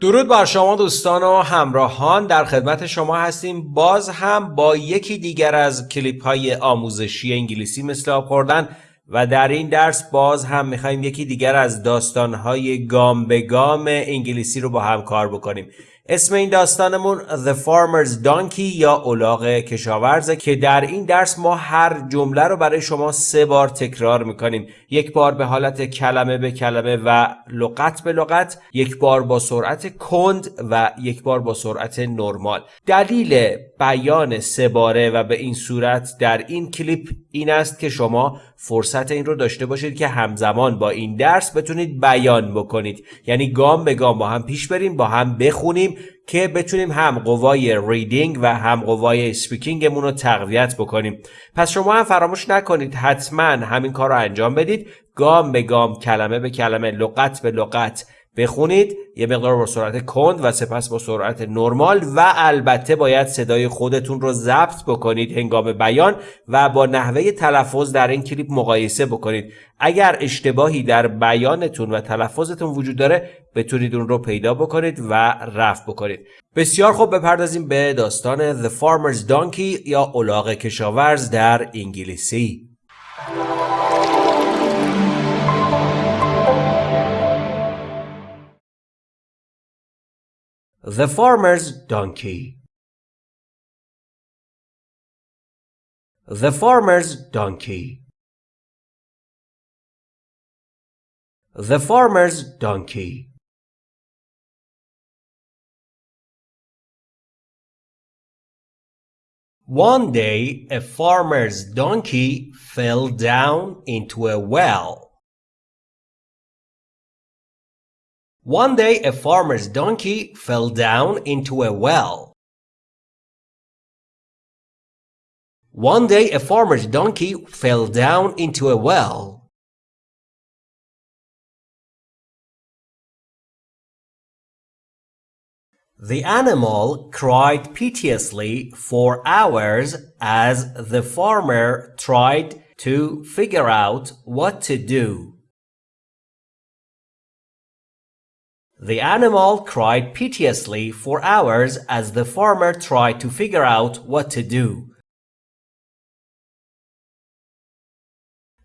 درود بر شما دوستان و همراهان. در خدمت شما هستیم. باز هم با یکی دیگر از کلیپ های آموزشی انگلیسی مثل آب خوردن و در این درس باز هم می‌خوایم یکی دیگر از داستان های گام به گام انگلیسی رو با هم کار بکنیم. اسم این داستانمون The Farmer's Donkey یا اولاغ کشاورزه که در این درس ما هر جمله رو برای شما سه بار تکرار می‌کنیم. یک بار به حالت کلمه به کلمه و لغت به لغت یک بار با سرعت کند و یک بار با سرعت نرمال. دلیل بیان سه باره و به این صورت در این کلیپ این است که شما فرصت این رو داشته باشید که همزمان با این درس بتونید بیان بکنید. یعنی گام به گام با هم پیش بریم با هم بخونیم که بتونیم هم قوای ریدینگ و هم قوای سپیکینگمون رو تقویت بکنیم. پس شما هم فراموش نکنید حتما همین کار رو انجام بدید. گام به گام کلمه به کلمه لغت به لغت بخونید یه مقدار با سرعت کند و سپس با سرعت نرمال و البته باید صدای خودتون رو ضبط بکنید هنگام بیان و با نحوه تلفظ در این کلیپ مقایسه بکنید. اگر اشتباهی در بیانتون و تلفظتون وجود داره بتونید اون رو پیدا بکنید و رفع بکنید. بسیار خوب بپردازیم به داستان The Farmer's Donkey یا الاغ کشاورز در انگلیسی. The Farmer's Donkey. The Farmer's Donkey. The Farmer's Donkey. One day a farmer's donkey fell down into a well. One day a farmer's donkey fell down into a well. One day a farmer's donkey fell down into a well. The animal cried piteously for hours as the farmer tried to figure out what to do. The animal cried piteously for hours as the farmer tried to figure out what to do.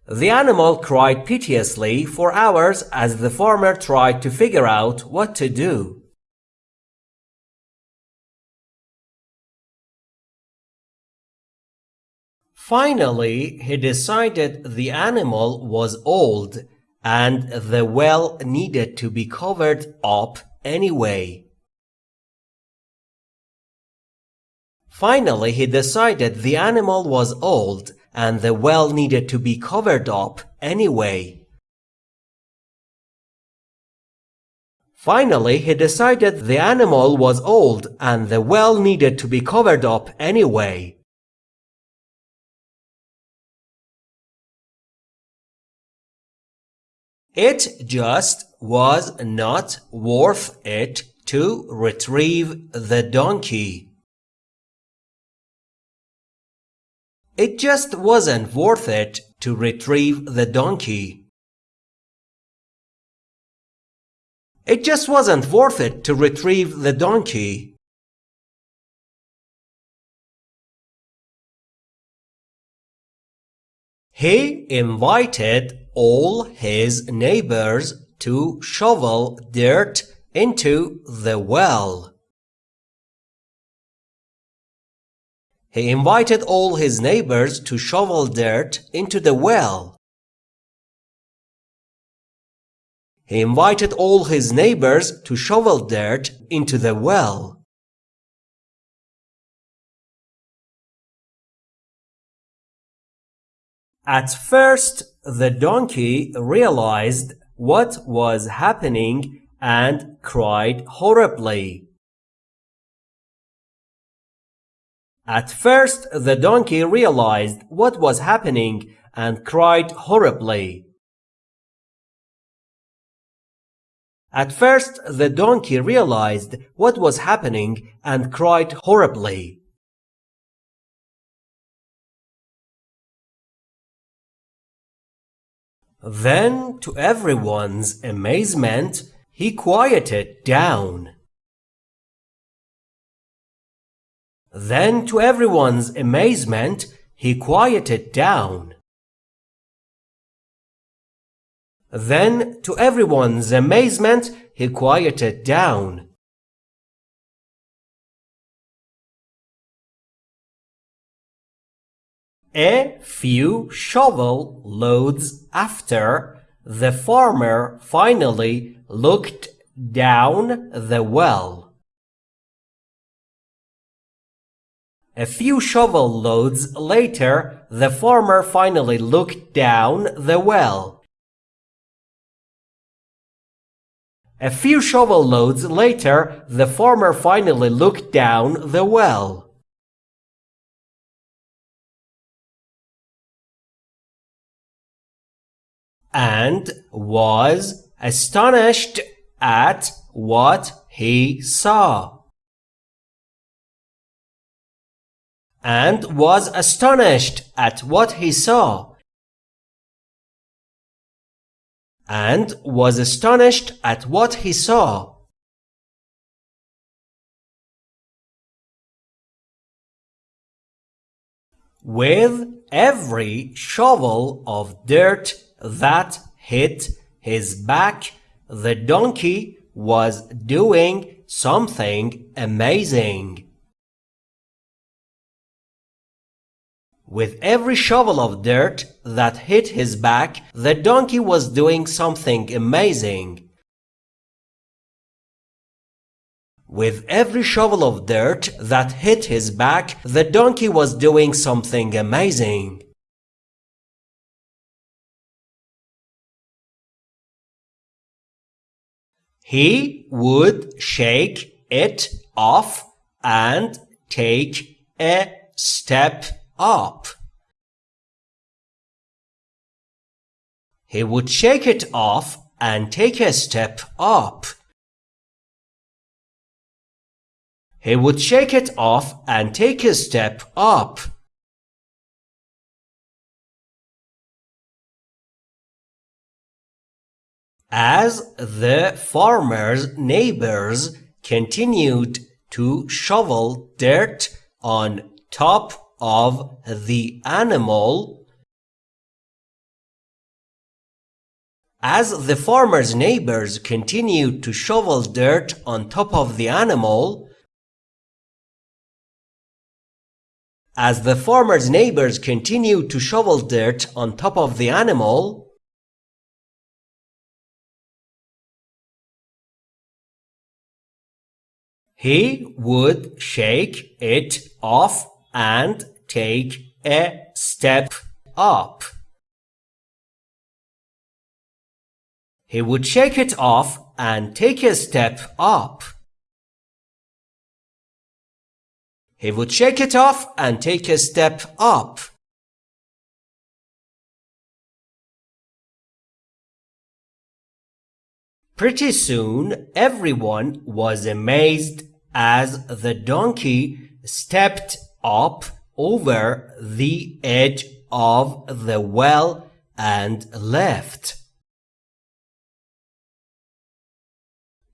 The animal cried piteously for hours as the farmer tried to figure out what to do. Finally, he decided the animal was old and the well needed to be covered up anyway. Finally, he decided the animal was old and the well needed to be covered up anyway. Finally, he decided the animal was old and the well needed to be covered up anyway. It just was not worth it to retrieve the donkey. It just wasn't worth it to retrieve the donkey. It just wasn't worth it to retrieve the donkey. He invited all his neighbors to shovel dirt into the well. He invited all his neighbors to shovel dirt into the well. He invited all his neighbors to shovel dirt into the well. At first, the donkey realized what was happening and cried horribly. At first, the donkey realized what was happening and cried horribly. At first, the donkey realized what was happening and cried horribly. Then, to everyone's amazement, he quieted down. Then, to everyone's amazement, he quieted down. Then, to everyone's amazement, he quieted down. A few shovel loads after, the farmer finally looked down the well. A few shovel loads later, the farmer finally looked down the well. A few shovel loads later, the farmer finally looked down the well. And was astonished at what he saw. And was astonished at what he saw. And was astonished at what he saw. With every shovel of dirt that hit his back, the donkey was doing something amazing. With every shovel of dirt that hit his back, the donkey was doing something amazing. With every shovel of dirt that hit his back, the donkey was doing something amazing. He would shake it off and take a step up. He would shake it off and take a step up. He would shake it off and take a step up. As the farmer's neighbors continued to shovel dirt on top of the animal, as the farmer's neighbors continued to shovel dirt on top of the animal, as the farmer's neighbors continued to shovel dirt on top of the animal, He would shake it off and take a step up. He would shake it off and take a step up. He would shake it off and take a step up. Pretty soon, everyone was amazed as the donkey stepped up over the edge of the well and left.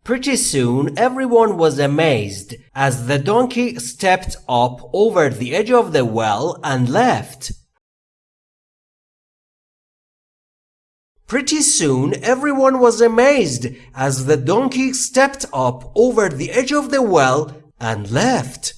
Pretty soon everyone was amazed as the donkey stepped up over the edge of the well and left. Pretty soon everyone was amazed as the donkey stepped up over the edge of the well and left.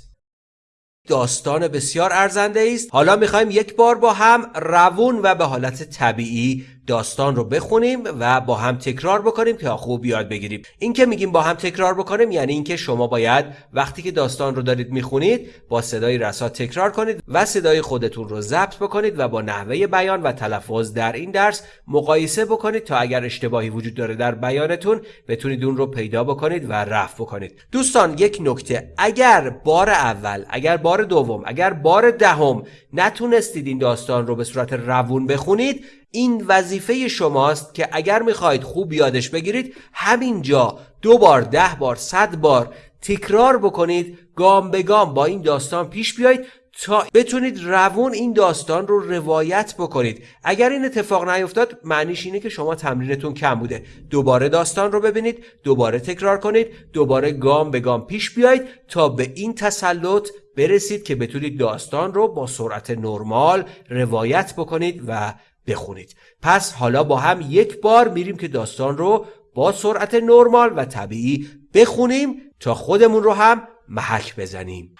داستان بسیار ارزنده است حالا میخوایم یک بار با هم روون و به حالت طبیعی داستان رو بخونیم و با هم تکرار بکنیم که خوب یاد بگیریم. این که میگیم با هم تکرار بکنیم یعنی اینکه شما باید وقتی که داستان رو دارید می‌خونید با صدای رسا تکرار کنید و صدای خودتون رو ضبط بکنید و با نحوه بیان و تلفظ در این درس مقایسه بکنید تا اگر اشتباهی وجود داره در بیانتون بتونید اون رو پیدا بکنید و رفع بکنید. دوستان یک نکته. اگر بار اول اگر بار دوم اگر بار دهم نتونستید این داستان رو به صورت روون بخونید این وظیفه شماست که اگر می‌خواهید خوب یادش بگیرید همینجا دو بار ده بار صد بار تکرار بکنید گام به گام با این داستان پیش بیایید تا بتونید روون این داستان رو روایت بکنید. اگر این اتفاق نیفتاد معنیش اینه که شما تمرینتون کم بوده. دوباره داستان رو ببینید دوباره تکرار کنید دوباره گام به گام پیش بیایید تا به این تسلط برسید که بتونید داستان رو با سرعت نرمال روایت بکنید و بخونید پس حالا با هم یک بار میریم که داستان رو با سرعت نرمال و طبیعی بخونیم تا خودمون رو هم محک بزنیم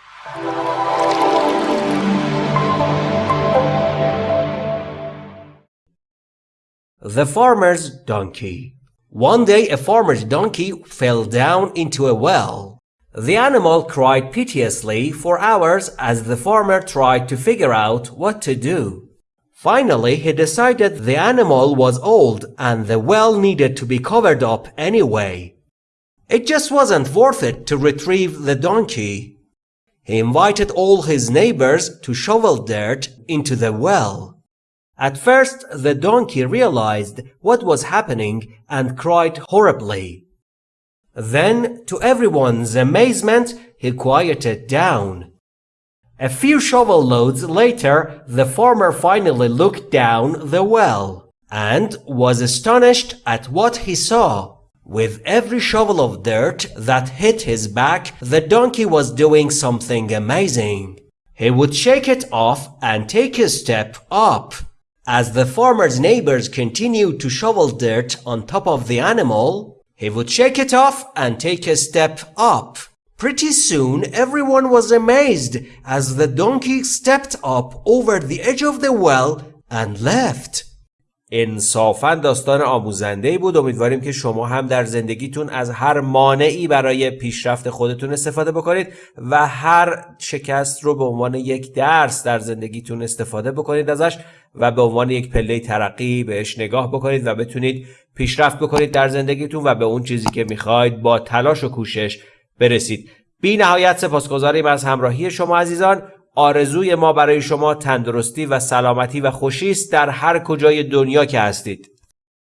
The Farmer's Donkey One day a farmer's donkey fell down into a well. The animal cried piteously for hours as the farmer tried to figure out what to do. Finally, he decided the animal was old and the well needed to be covered up anyway. It just wasn't worth it to retrieve the donkey. He invited all his neighbors to shovel dirt into the well. At first, the donkey realized what was happening and cried horribly. Then, to everyone's amazement, he quieted down. A few shovel loads later, the farmer finally looked down the well and was astonished at what he saw. With every shovel of dirt that hit his back, the donkey was doing something amazing. He would shake it off and take a step up. As the farmer's neighbors continued to shovel dirt on top of the animal, he would shake it off and take a step up. Pretty soon, everyone was amazed as the donkey stepped up over the edge of the well and left. انصافا داستان آموزنده بود امیدواریم که شما هم در زندگیتون از هر مانعی برای پیشرفت خودتون استفاده بکنید و هر شکست رو به عنوان یک درس در زندگیتون استفاده بکنید ازش و به عنوان یک پله ترقی بهش نگاه بکنید و بتونید پیشرفت بکنید در زندگیتون و به اون چیزی که می‌خواید با تلاش و کوشش برسید. بی نهایت سپاسگزاریم از همراهی شما عزیزان. آرزوی ما برای شما تندرستی و سلامتی و خوشی است در هر کجای دنیا که هستید.